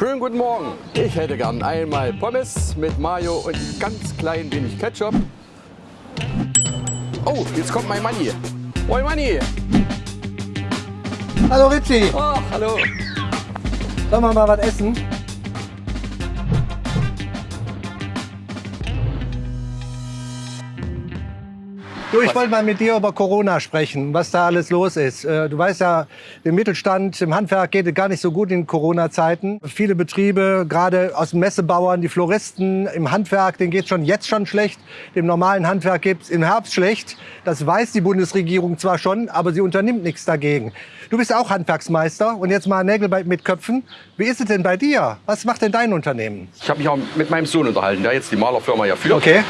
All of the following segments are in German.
Schönen guten Morgen. Ich hätte gern einmal Pommes mit Mayo und ein ganz klein wenig Ketchup. Oh, jetzt kommt mein Manni. Moin Manni. Hallo Ritchie, Oh, hallo. sollen wir mal was essen? Du, ich wollte mal mit dir über Corona sprechen, was da alles los ist. Äh, Du weißt ja, im Mittelstand, im Handwerk geht es gar nicht so gut in Corona-Zeiten. Viele Betriebe, gerade aus Messebauern, die Floristen, im Handwerk, denen geht schon jetzt schon schlecht. Dem normalen Handwerk geht es im Herbst schlecht. Das weiß die Bundesregierung zwar schon, aber sie unternimmt nichts dagegen. Du bist auch Handwerksmeister und jetzt mal Nägel mit Köpfen. Wie ist es denn bei dir? Was macht denn dein Unternehmen? Ich habe mich auch mit meinem Sohn unterhalten, der jetzt die Malerfirma ja führt. Okay.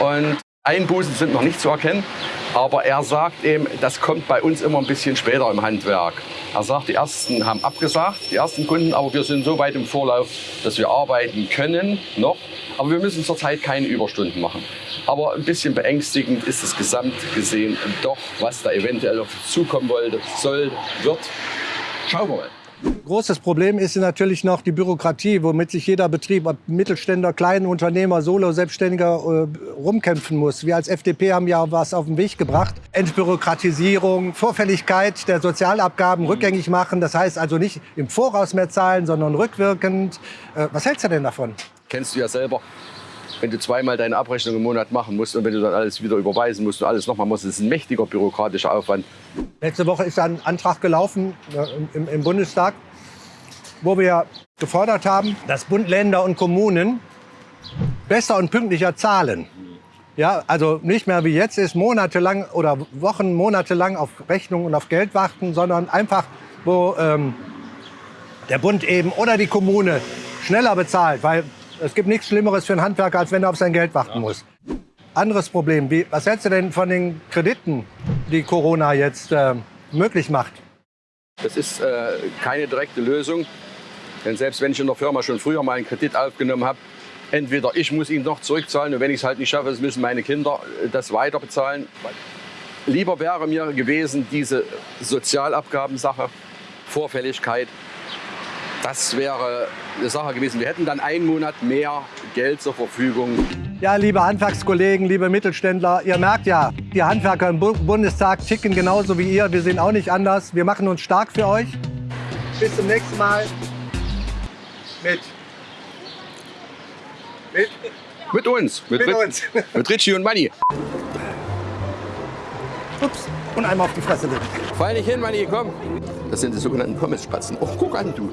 Und Einbußen sind noch nicht zu erkennen. Aber er sagt eben, das kommt bei uns immer ein bisschen später im Handwerk. Er sagt, die ersten haben abgesagt, die ersten Kunden, aber wir sind so weit im Vorlauf, dass wir arbeiten können noch. Aber wir müssen zurzeit keine Überstunden machen. Aber ein bisschen beängstigend ist es gesamt gesehen doch, was da eventuell auf zukommen wollte, soll, wird. Schauen wir mal. Großes Problem ist natürlich noch die Bürokratie, womit sich jeder Betrieb, ob Mittelständler, kleine Unternehmer, Solo, Selbstständiger äh, rumkämpfen muss. Wir als FDP haben ja was auf den Weg gebracht. Entbürokratisierung, Vorfälligkeit der Sozialabgaben rückgängig machen. Das heißt also nicht im Voraus mehr zahlen, sondern rückwirkend. Äh, was hältst du denn davon? Kennst du ja selber. Wenn du zweimal deine Abrechnung im Monat machen musst und wenn du dann alles wieder überweisen musst und alles nochmal musst, das ist ein mächtiger bürokratischer Aufwand. Letzte Woche ist ein Antrag gelaufen äh, im, im Bundestag, wo wir gefordert haben, dass Bund, Länder und Kommunen besser und pünktlicher zahlen. Ja, also nicht mehr wie jetzt ist, monatelang oder Wochen, monatelang auf Rechnung und auf Geld warten, sondern einfach, wo ähm, der Bund eben oder die Kommune schneller bezahlt, weil es gibt nichts Schlimmeres für einen Handwerker, als wenn er auf sein Geld warten muss. Anderes Problem, wie, was hältst du denn von den Krediten, die Corona jetzt äh, möglich macht? Das ist äh, keine direkte Lösung. Denn selbst wenn ich in der Firma schon früher mal einen Kredit aufgenommen habe, entweder ich muss ihn noch zurückzahlen und wenn ich es halt nicht schaffe, müssen meine Kinder äh, das weiter bezahlen. Lieber wäre mir gewesen diese Sozialabgabensache, Vorfälligkeit. Das wäre eine Sache gewesen. Wir hätten dann einen Monat mehr Geld zur Verfügung. Ja, liebe Handwerkskollegen, liebe Mittelständler, ihr merkt ja, die Handwerker im Bu Bundestag ticken genauso wie ihr. Wir sind auch nicht anders. Wir machen uns stark für euch. Bis zum nächsten Mal. Mit. Mit. Mit uns, mit, Mit uns. mit Richie und Manni. Ups. Und einmal auf die Fresse bitte. Fall nicht hin, Manni, komm. Das sind die sogenannten Pommesspatzen. Oh, guck an, du.